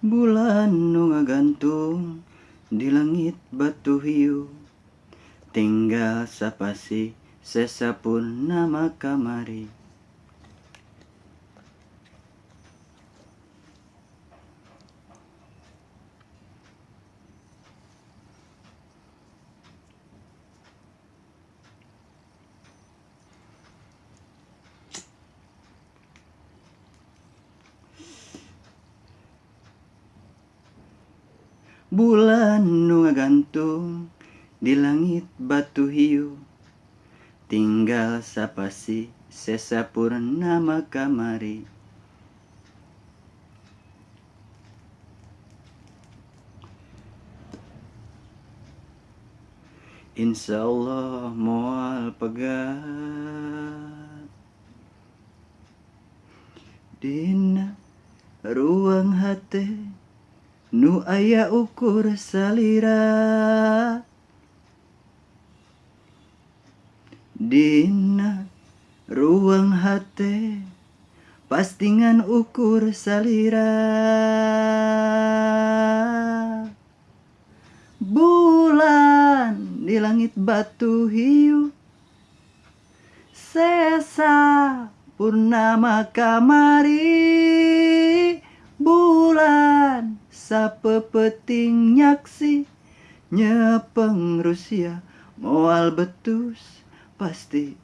Bulan nu gantung di langit batu hiu. Tinggal sapasi sesapun nama kamari Bulan nu gantung di langit batu hiu. Tinggal sapasi sesapurnama kamari Insya Allah moal pegat Dina ruang hati Nu aya ukur salira. Dina ruang hati Pastingan ukur salira. Bulan di langit batu hiu Sesa purnama kamari. Bulan sapepeting nyaksi nyepeng Rusia moal betus pasti